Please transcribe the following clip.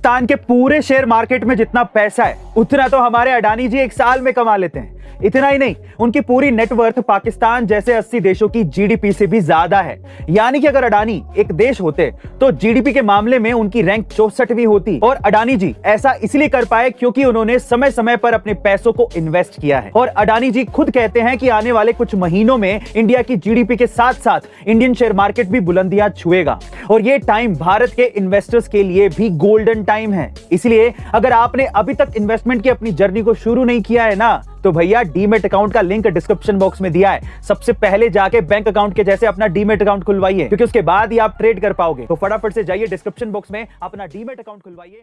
पाकिस्तान के पूरे share market में जितना पैसा है, उतना तो हमारे अडानी जी एक साल में कमा लेते हैं। इतना ही नहीं, उनकी पूरी नेटवर्थ पाकिस्तान जैसे 80 देशों की जीडीपी से भी ज़्यादा है। यानी कि अगर अडानी एक देश होते तो जीडीपी के मामले में उनकी रैंक चौसठवीं होती। और अडानी जी ऐसा इसलिए कर पाए क्योंकि उन्होंने समय समय पर अपने पैसों को इन्वेस्ट किया है। और अडानी जी खुद कहते हैं कि आने वाले कुछ महीनों में इंडिया की जीडीपी के साथ साथ इंडियन शेयर मार्केट भी बुलंदियाँ छुएगा। और ये टाइम भारत के इन्वेस्टर्स के लिए भी गोल्डन टाइम है। इसलिए अगर आपने अभी तक इन्वेस्टमेंट की अपनी जर्नी को शुरू नहीं किया है ना तो भैया डीमेट अकाउंट का लिंक डिस्क्रिप्शन बॉक्स में दिया है। सबसे पहले जाके बैंक अकाउंट के जैसे अपना डीमेट अकाउंट खुलवाइए, क्योंकि उसके बाद ही आप ट्रेड कर पाओगे। तो फटाफट से जाइए डिस्क्रिप्शन बॉक्स में, अपना डीमेट अकाउंट खुलवाइए।